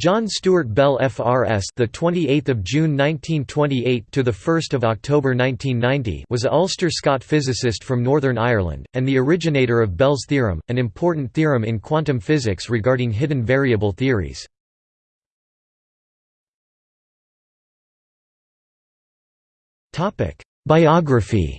John Stewart Bell FRS the 28th of June 1928 to the 1st of October 1990 was a Ulster Scot physicist from Northern Ireland and the originator of Bell's theorem an important theorem in quantum physics regarding hidden variable theories. Topic Biography.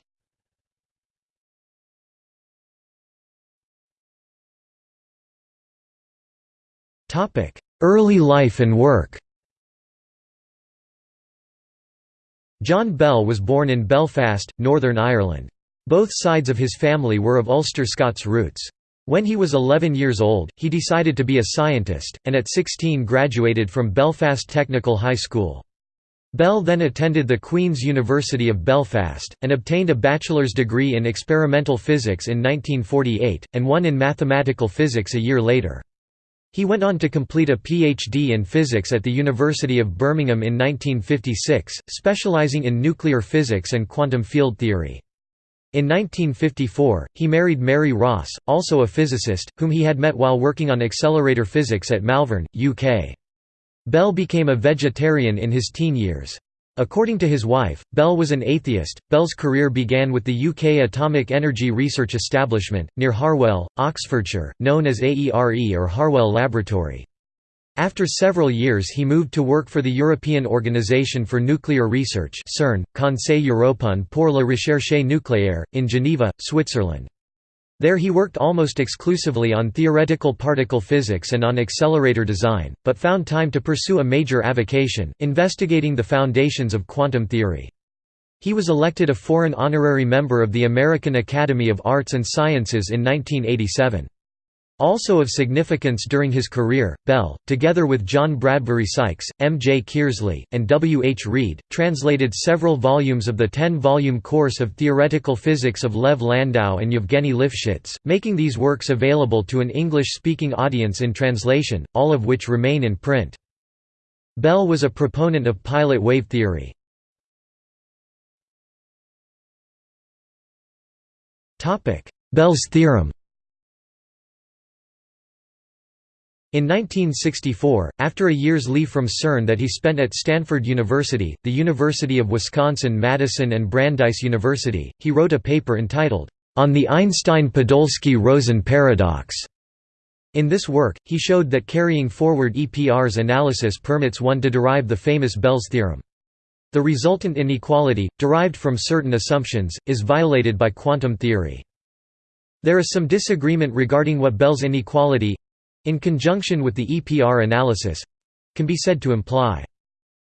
Topic Early life and work John Bell was born in Belfast, Northern Ireland. Both sides of his family were of Ulster Scots roots. When he was 11 years old, he decided to be a scientist, and at 16 graduated from Belfast Technical High School. Bell then attended the Queen's University of Belfast, and obtained a bachelor's degree in experimental physics in 1948, and one in mathematical physics a year later. He went on to complete a PhD in physics at the University of Birmingham in 1956, specializing in nuclear physics and quantum field theory. In 1954, he married Mary Ross, also a physicist, whom he had met while working on accelerator physics at Malvern, UK. Bell became a vegetarian in his teen years. According to his wife, Bell was an atheist. Bell's career began with the UK Atomic Energy Research Establishment, near Harwell, Oxfordshire, known as AERE or Harwell Laboratory. After several years he moved to work for the European Organisation for Nuclear Research CERN, Conseil Européen pour la Recherche Nucléaire, in Geneva, Switzerland. There he worked almost exclusively on theoretical particle physics and on accelerator design, but found time to pursue a major avocation, investigating the foundations of quantum theory. He was elected a foreign honorary member of the American Academy of Arts and Sciences in 1987. Also of significance during his career, Bell, together with John Bradbury Sykes, M. J. Kearsley, and W. H. Reid, translated several volumes of the ten-volume course of theoretical physics of Lev Landau and Yevgeny Lifshitz, making these works available to an English-speaking audience in translation, all of which remain in print. Bell was a proponent of pilot wave theory. Bell's theorem In 1964, after a year's leave from CERN that he spent at Stanford University, the University of Wisconsin-Madison and Brandeis University, he wrote a paper entitled, On the Einstein-Podolsky-Rosen Paradox. In this work, he showed that carrying forward EPR's analysis permits one to derive the famous Bell's theorem. The resultant inequality, derived from certain assumptions, is violated by quantum theory. There is some disagreement regarding what Bell's inequality in conjunction with the EPR analysis—can be said to imply.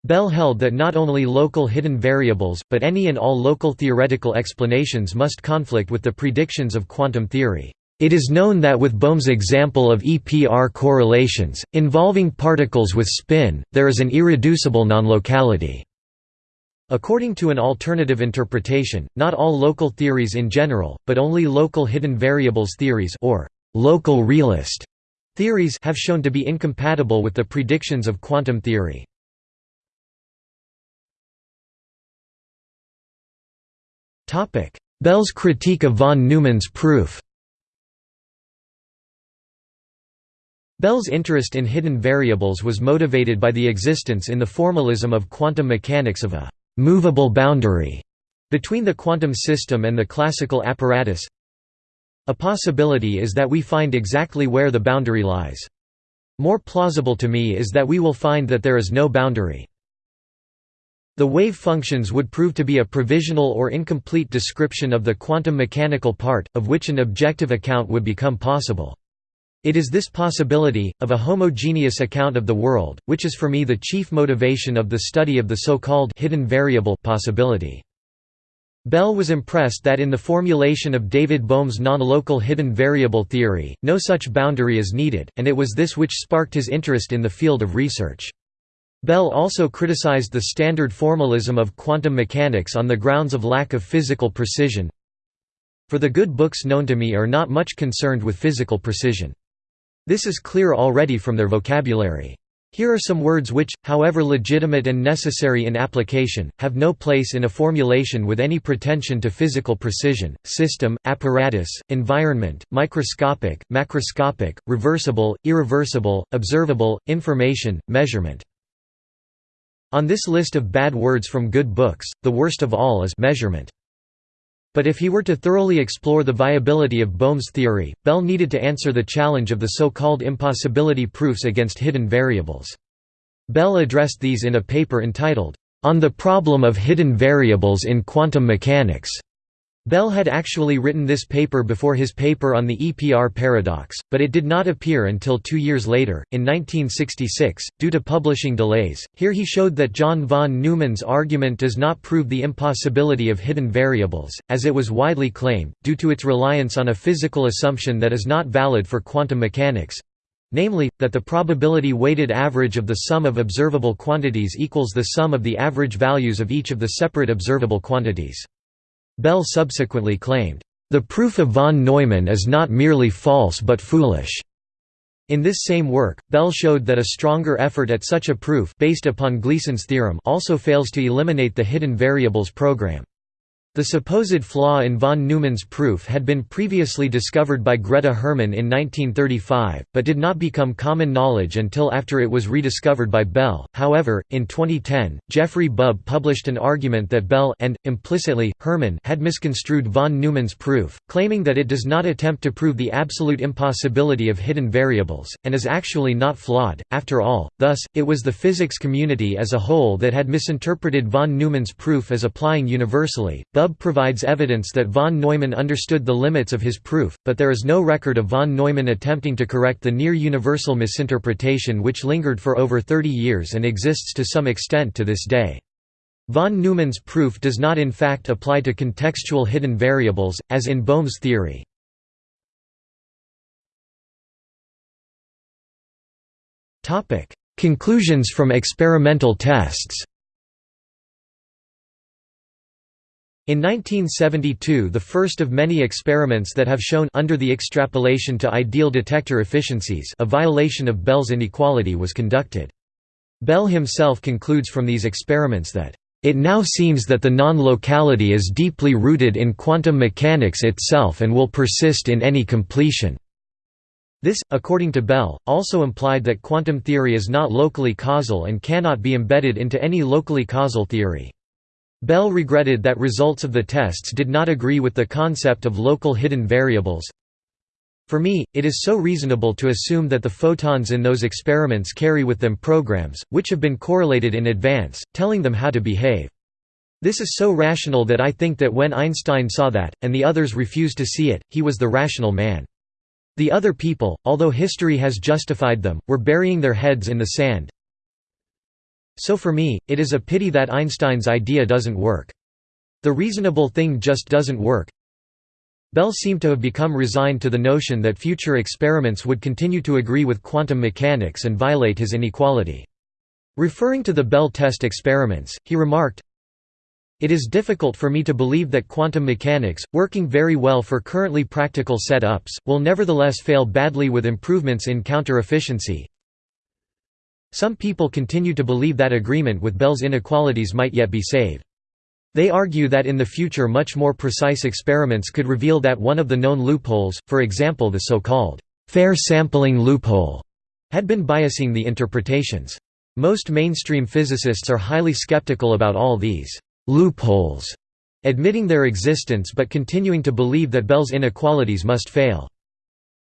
Bell held that not only local hidden variables, but any and all local theoretical explanations must conflict with the predictions of quantum theory. It is known that with Bohm's example of EPR correlations, involving particles with spin, there is an irreducible non-locality. According to an alternative interpretation, not all local theories in general, but only local hidden variables theories or local realist Theories have shown to be incompatible with the predictions of quantum theory. Bell's critique of von Neumann's proof Bell's interest in hidden variables was motivated by the existence in the formalism of quantum mechanics of a «movable boundary» between the quantum system and the classical apparatus a possibility is that we find exactly where the boundary lies. More plausible to me is that we will find that there is no boundary. The wave functions would prove to be a provisional or incomplete description of the quantum mechanical part, of which an objective account would become possible. It is this possibility, of a homogeneous account of the world, which is for me the chief motivation of the study of the so-called hidden variable possibility. Bell was impressed that in the formulation of David Bohm's non-local hidden variable theory, no such boundary is needed, and it was this which sparked his interest in the field of research. Bell also criticized the standard formalism of quantum mechanics on the grounds of lack of physical precision. For the good books known to me are not much concerned with physical precision. This is clear already from their vocabulary. Here are some words which, however legitimate and necessary in application, have no place in a formulation with any pretension to physical precision, system, apparatus, environment, microscopic, macroscopic, reversible, irreversible, observable, information, measurement. On this list of bad words from good books, the worst of all is measurement. But if he were to thoroughly explore the viability of Bohm's theory, Bell needed to answer the challenge of the so-called impossibility proofs against hidden variables. Bell addressed these in a paper entitled, On the Problem of Hidden Variables in Quantum Mechanics. Bell had actually written this paper before his paper on the EPR paradox, but it did not appear until two years later, in 1966, due to publishing delays. Here he showed that John von Neumann's argument does not prove the impossibility of hidden variables, as it was widely claimed, due to its reliance on a physical assumption that is not valid for quantum mechanics namely, that the probability weighted average of the sum of observable quantities equals the sum of the average values of each of the separate observable quantities. Bell subsequently claimed, "...the proof of von Neumann is not merely false but foolish." In this same work, Bell showed that a stronger effort at such a proof based upon Gleason's theorem also fails to eliminate the hidden variables program. The supposed flaw in von Neumann's proof had been previously discovered by Grete Hermann in 1935, but did not become common knowledge until after it was rediscovered by Bell. However, in 2010, Jeffrey Bub published an argument that Bell and, implicitly, Hermann had misconstrued von Neumann's proof, claiming that it does not attempt to prove the absolute impossibility of hidden variables, and is actually not flawed, after all. Thus, it was the physics community as a whole that had misinterpreted von Neumann's proof as applying universally. Bub Bub provides evidence that von Neumann understood the limits of his proof, but there is no record of von Neumann attempting to correct the near-universal misinterpretation which lingered for over 30 years and exists to some extent to this day. Von Neumann's proof does not in fact apply to contextual hidden variables, as in Bohm's theory. Conclusions from experimental tests In 1972 the first of many experiments that have shown under the extrapolation to ideal detector efficiencies a violation of Bell's inequality was conducted. Bell himself concludes from these experiments that, "...it now seems that the non-locality is deeply rooted in quantum mechanics itself and will persist in any completion." This, according to Bell, also implied that quantum theory is not locally causal and cannot be embedded into any locally causal theory. Bell regretted that results of the tests did not agree with the concept of local hidden variables. For me, it is so reasonable to assume that the photons in those experiments carry with them programs, which have been correlated in advance, telling them how to behave. This is so rational that I think that when Einstein saw that, and the others refused to see it, he was the rational man. The other people, although history has justified them, were burying their heads in the sand, so for me, it is a pity that Einstein's idea doesn't work. The reasonable thing just doesn't work. Bell seemed to have become resigned to the notion that future experiments would continue to agree with quantum mechanics and violate his inequality. Referring to the Bell test experiments, he remarked, It is difficult for me to believe that quantum mechanics, working very well for currently practical set-ups, will nevertheless fail badly with improvements in counter-efficiency, some people continue to believe that agreement with Bell's inequalities might yet be saved. They argue that in the future much more precise experiments could reveal that one of the known loopholes, for example the so-called fair sampling loophole, had been biasing the interpretations. Most mainstream physicists are highly skeptical about all these loopholes, admitting their existence but continuing to believe that Bell's inequalities must fail.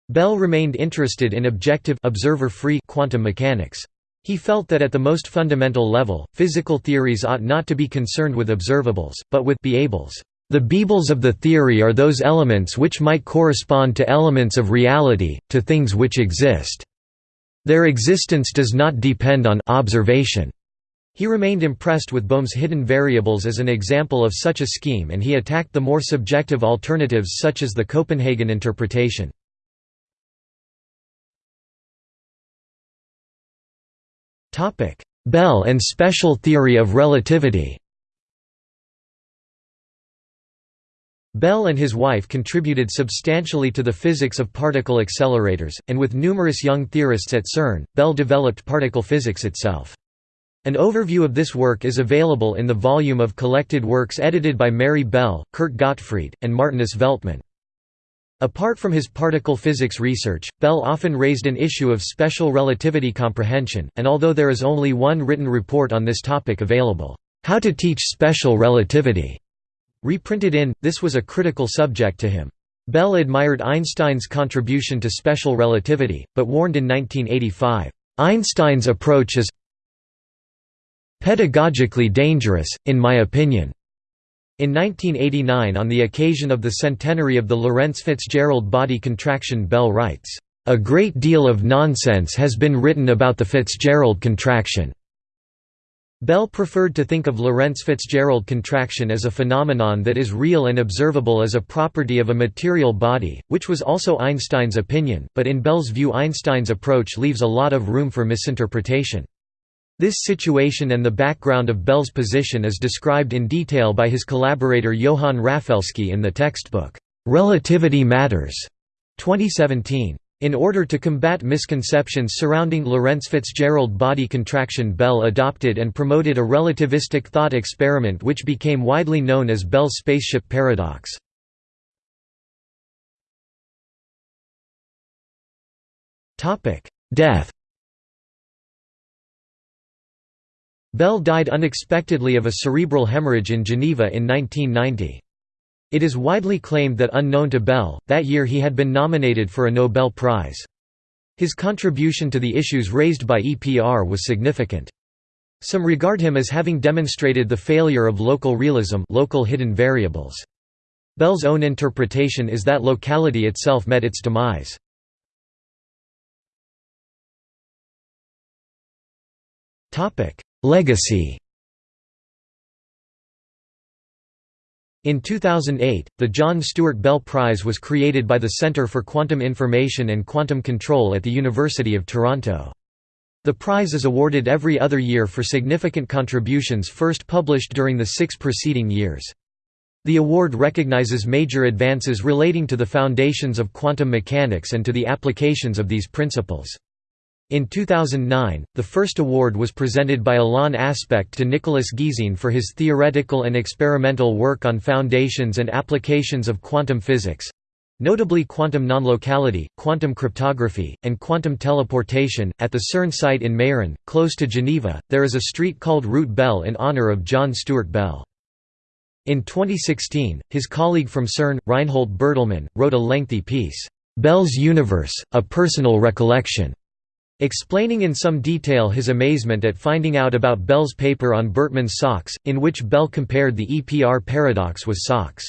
Bell remained interested in objective observer-free quantum mechanics. He felt that at the most fundamental level, physical theories ought not to be concerned with observables, but with beables. The beables of the theory are those elements which might correspond to elements of reality, to things which exist. Their existence does not depend on observation. He remained impressed with Bohm's hidden variables as an example of such a scheme and he attacked the more subjective alternatives such as the Copenhagen interpretation. Bell and special theory of relativity Bell and his wife contributed substantially to the physics of particle accelerators, and with numerous young theorists at CERN, Bell developed particle physics itself. An overview of this work is available in the volume of collected works edited by Mary Bell, Kurt Gottfried, and Martinus Veltman. Apart from his particle physics research, Bell often raised an issue of special relativity comprehension, and although there is only one written report on this topic available, How to Teach Special Relativity, Reprinted in, this was a critical subject to him. Bell admired Einstein's contribution to special relativity, but warned in 1985, "...Einstein's approach is pedagogically dangerous, in my opinion." In 1989 on the occasion of the centenary of the Lorentz Fitzgerald body contraction Bell writes, "...a great deal of nonsense has been written about the Fitzgerald contraction." Bell preferred to think of Lorentz-Fitzgerald contraction as a phenomenon that is real and observable as a property of a material body, which was also Einstein's opinion, but in Bell's view Einstein's approach leaves a lot of room for misinterpretation. This situation and the background of Bell's position is described in detail by his collaborator Johann Rafelski in the textbook, "'Relativity Matters' 2017. In order to combat misconceptions surrounding Lorentz-Fitzgerald body contraction Bell adopted and promoted a relativistic thought experiment which became widely known as Bell's spaceship paradox. Death Bell died unexpectedly of a cerebral hemorrhage in Geneva in 1990. It is widely claimed that unknown to Bell, that year he had been nominated for a Nobel Prize. His contribution to the issues raised by EPR was significant. Some regard him as having demonstrated the failure of local realism local hidden variables. Bell's own interpretation is that locality itself met its demise. Legacy In 2008, the John Stewart Bell Prize was created by the Centre for Quantum Information and Quantum Control at the University of Toronto. The prize is awarded every other year for significant contributions first published during the six preceding years. The award recognizes major advances relating to the foundations of quantum mechanics and to the applications of these principles. In 2009, the first award was presented by Alain Aspect to Nicolas Gisin for his theoretical and experimental work on foundations and applications of quantum physics notably quantum non-locality, quantum cryptography, and quantum teleportation. At the CERN site in Meyrin, close to Geneva, there is a street called Route Bell in honor of John Stewart Bell. In 2016, his colleague from CERN, Reinhold Bertlmann, wrote a lengthy piece, Bell's Universe, A Personal Recollection, Explaining in some detail his amazement at finding out about Bell's paper on Bertlmann's socks, in which Bell compared the EPR paradox with socks.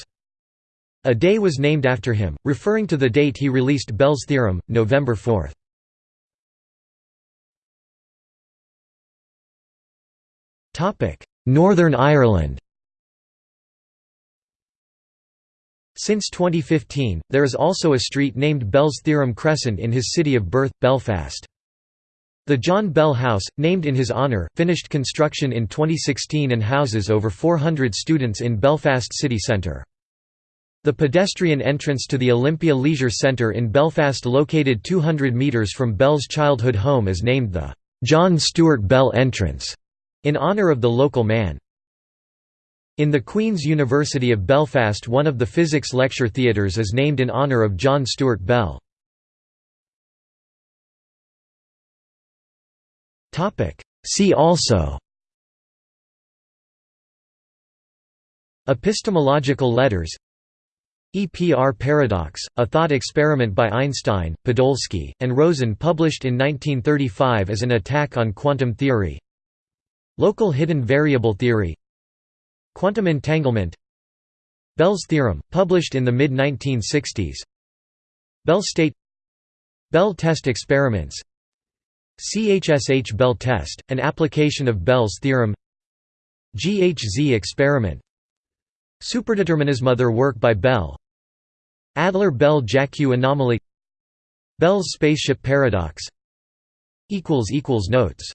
A day was named after him, referring to the date he released Bell's theorem, November 4. Northern Ireland Since 2015, there is also a street named Bell's Theorem Crescent in his city of birth, Belfast. The John Bell House, named in his honour, finished construction in 2016 and houses over 400 students in Belfast city centre. The pedestrian entrance to the Olympia Leisure Centre in Belfast located 200 metres from Bell's childhood home is named the «John Stewart Bell Entrance» in honour of the local man. In the Queen's University of Belfast one of the physics lecture theatres is named in honour of John Stewart Bell. See also. Epistemological letters. EPR paradox, a thought experiment by Einstein, Podolsky, and Rosen published in 1935 as an attack on quantum theory. Local hidden variable theory. Quantum entanglement. Bell's theorem, published in the mid-1960s Bell state. Bell test experiments CHSH Bell test, an application of Bell's theorem. GHZ experiment. Superdeterminism Other work by Bell. Adler-Bell-Jackiw anomaly. Bell's spaceship paradox. Notes